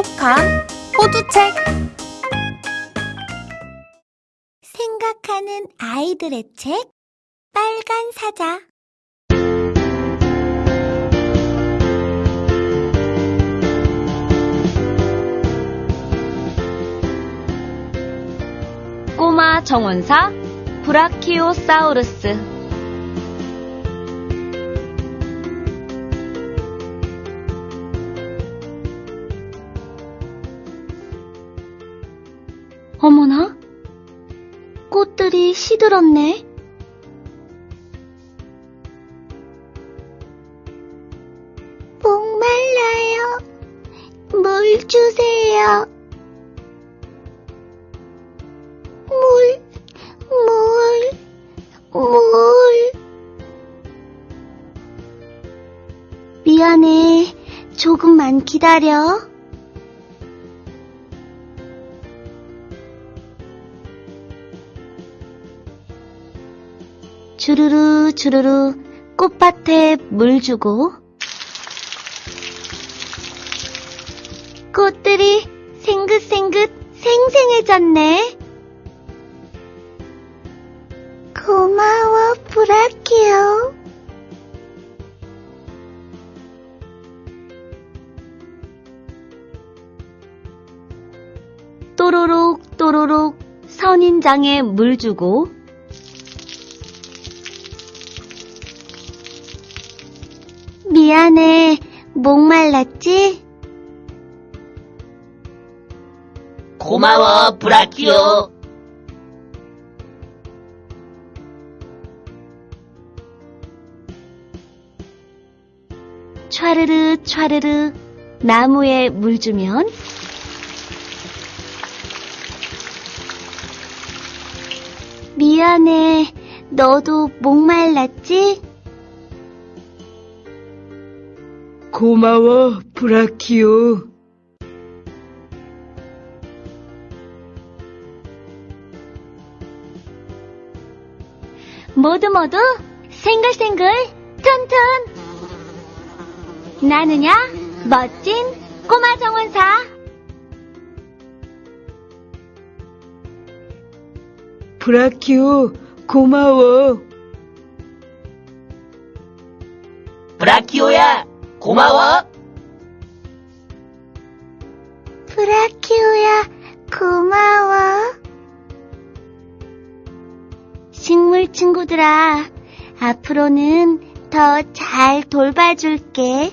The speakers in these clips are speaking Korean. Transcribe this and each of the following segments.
똑똑한 호두책. 생각하는 아이들의 책 빨간 사자. 꼬마 정원사 브라키오사우루스 어머나, 꽃들이 시들었네. 목말라요 물 주세요 물, 물, 물 미안해. 조금만 기다려. 주르르 주르르 꽃밭에 물 주고 꽃들이 생긋생긋 생생해졌네. 고마워 브라키오 또로록 또로록 선인장에 물 주고 미안해 목말랐지? 고마워, 브라키오. 촤르르 촤르르 나무에 물 주면 미안해 너도 목말랐지? 고마워, 브라키오. 모두 모두 생글생글 튼튼 나느냐 멋진 꼬마 정원사 브라키오, 고마워. 브라키오야, 고마워. 브라키오야 고마워 식물 친구들아 앞으로는 더 잘 돌봐줄게.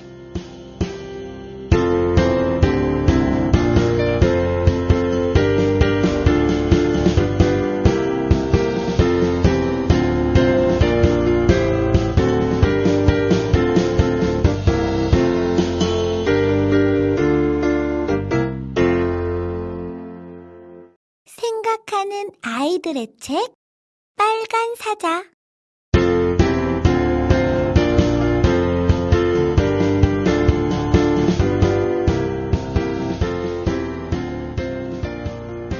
아이들의 책 빨간 사자.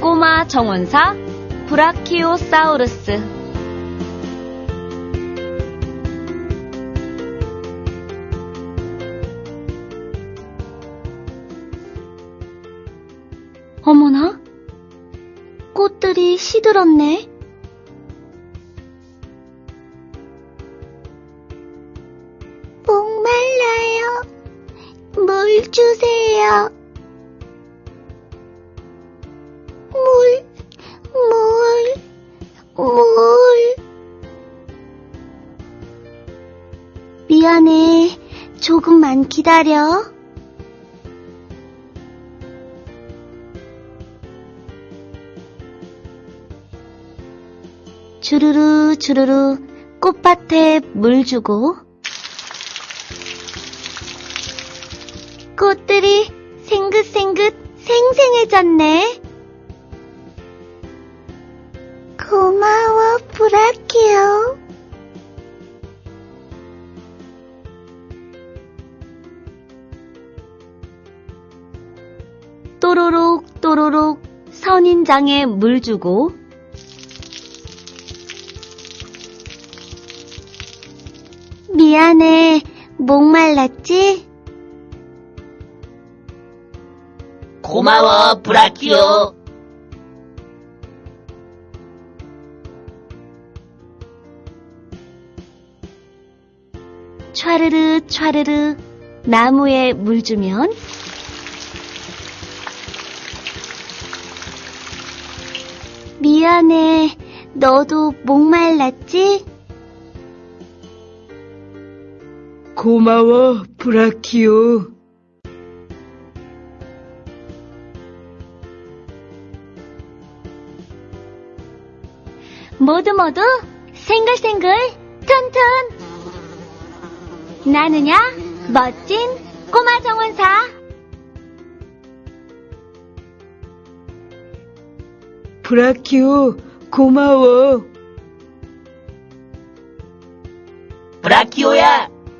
꼬마 정원사 브라키오사우루스 시들었네. 목말라요 물 주세요 물, 물, 물 미안해. 조금만 기다려. 주르르 주르르 꽃밭에 물 주고. 꽃들이 생긋생긋 생생해졌네. 고마워 브라키오 또로록 또로록 선인장에 물 주고 미안해 목말랐지? 고마워, 브라키오. 촤르르 촤르르 나무에 물 주면 미안해. 너도 목말랐지? 고마워, 브라키오. 모두 모두 생글생글 튼튼 나느냐 멋진 꼬마 정원사 브라키오, 고마워.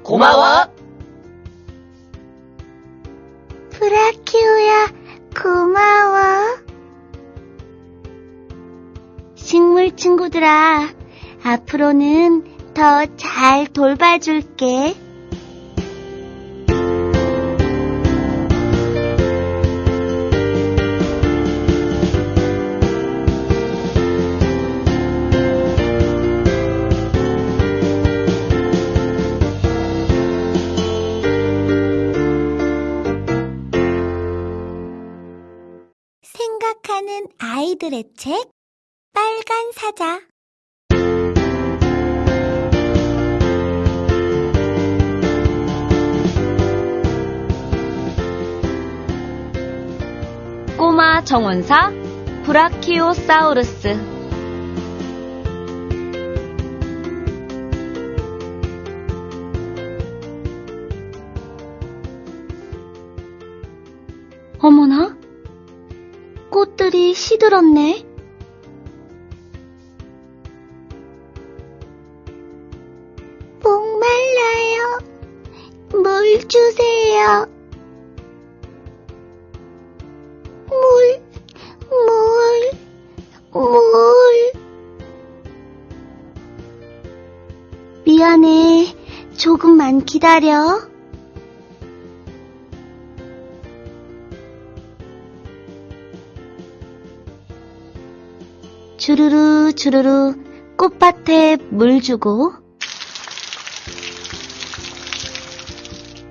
고마워. 브라키오야, 고마워. 식물 친구들아 앞으로는 더 잘 돌봐줄게 아이들의 책, 빨간 사자. 꼬마 정원사 브라키오사우루스 어머나 꽃들이 시들었네 목말라요. 물 주세요. 물, 물, 물. 미안해 조금만 기다려 주르르 주르르 꽃밭에 물 주고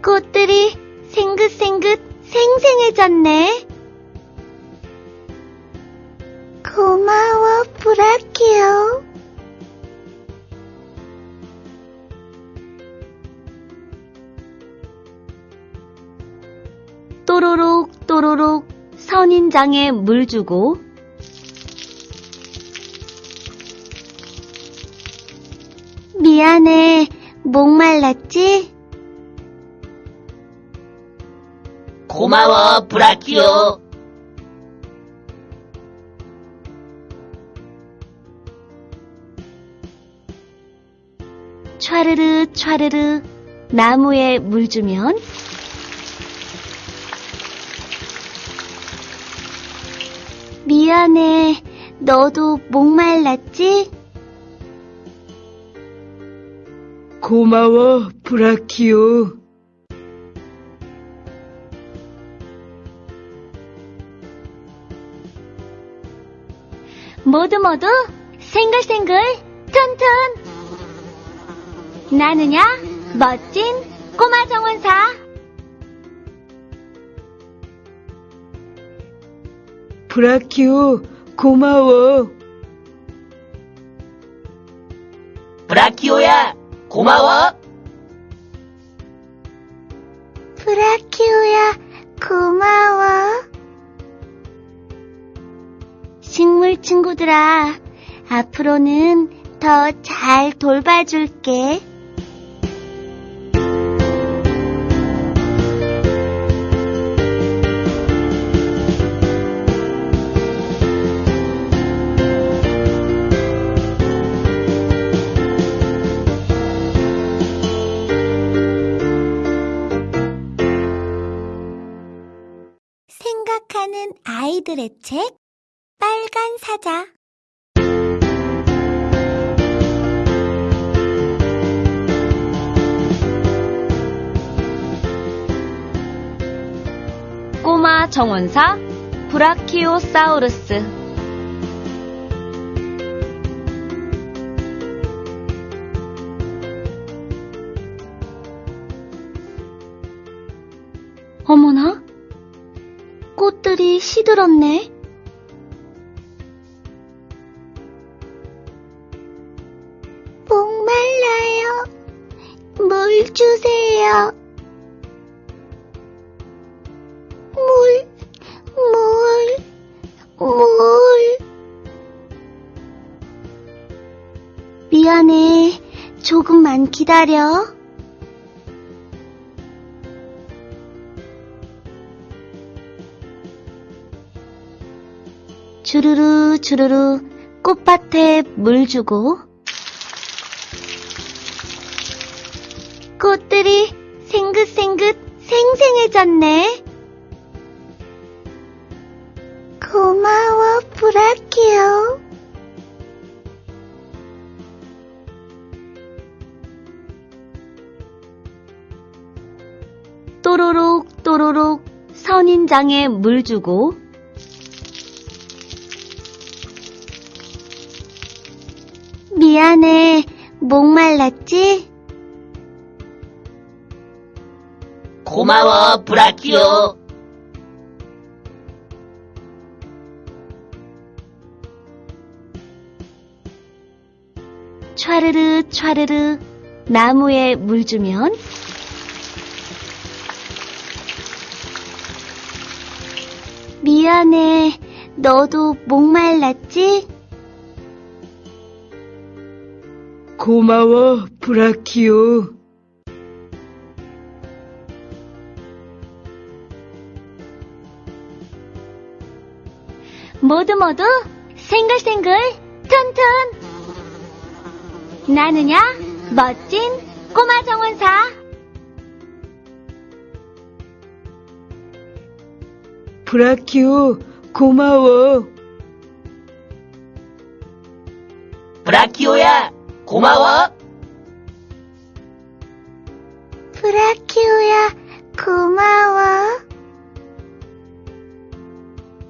꽃들이 생긋생긋 생생해졌네. 고마워, 브라키오. 또로록 또로록 선인장에 물 주고 미안해 목말랐지? 고마워, 브라키오. 촤르르 촤르르 나무에 물 주면 미안해 너도 목말랐지? 고마워, 브라키오. 모두 모두 생글생글 튼튼 나느냐 멋진 꼬마 정원사 브라키오, 고마워. 브라키오야, 고마워. 브라키오야, 고마워. 식물 친구들아 앞으로는 더 잘 돌봐줄게 아이들의 책, 빨간 사자. 꼬마 정원사 브라키오사우루스 어머나, 꽃들이 시들었네. 목말라요. 물 주세요. 물, 물, 물. 미안해. 조금만 기다려. 주르르 주르르 꽃밭에 물 주고 꽃들이 생긋생긋 생생해졌네. 고마워, 브라키오. 또로록 또로록 선인장에 물 주고 미안해 목말랐지? 고마워, 브라키오. 촤르르 촤르르 나무에 물 주면 미안해 너도 목말랐지? 고마워, 브라키오. 모두 모두 생글생글 튼튼 나느냐 멋진 꼬마 정원사 브라키오, 고마워. 고마워. 브라키오야, 고마워.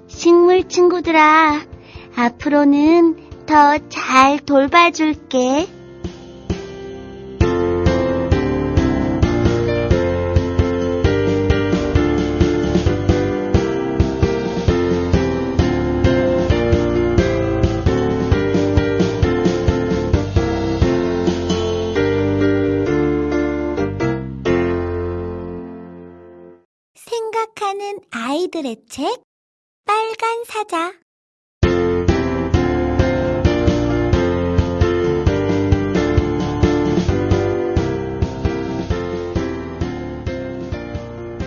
식물 친구들아 앞으로는 더 잘 돌봐줄게. 아이들의 책, 빨간 사자.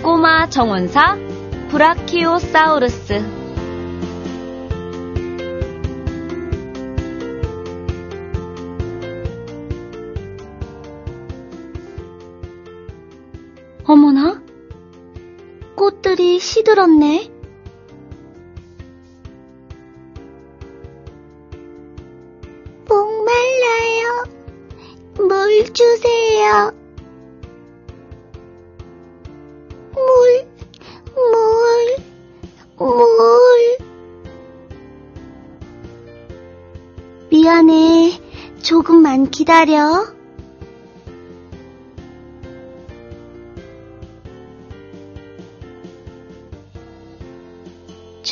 꼬마 정원사 브라키오사우루스 어머나 시들었네. 목말라요. 물 주세요. 물, 물, 물. 미안해. 조금만 기다려.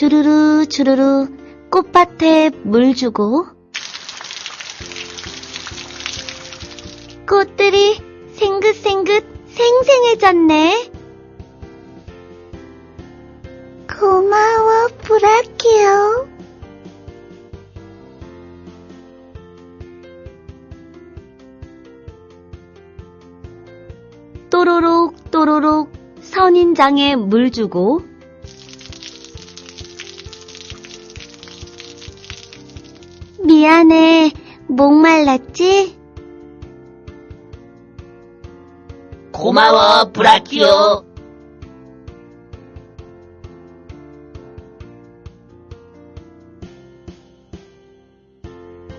주르르 주르르 꽃밭에 물 주고 꽃들이 생긋생긋 생생해졌네. 고마워, 브라키오. 또로록 또로록 선인장에 물 주고 미안해 목말랐지? 고마워, 브라키오.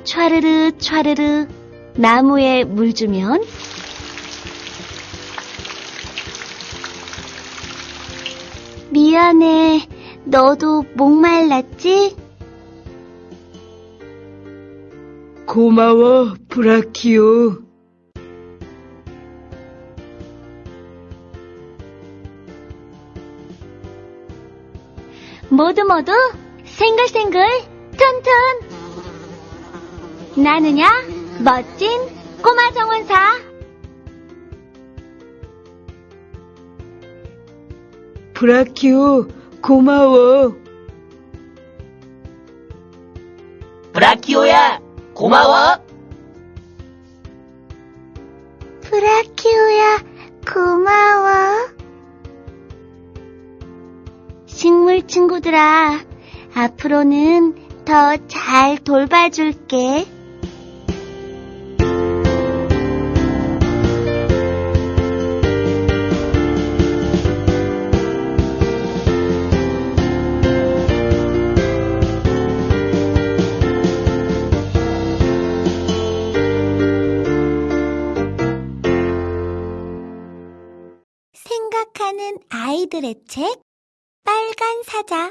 촤르르 촤르르 나무에 물 주면 미안해 너도 목말랐지? 고마워, 브라키오. 모두 모두 생글생글 튼튼 나느냐 멋진 꼬마 정원사 브라키오, 고마워. 브라키오야, 고마워. 브라키오야, 고마워. 식물 친구들아 앞으로는 더 잘 돌봐줄게 아이들의 책, 빨간 사자.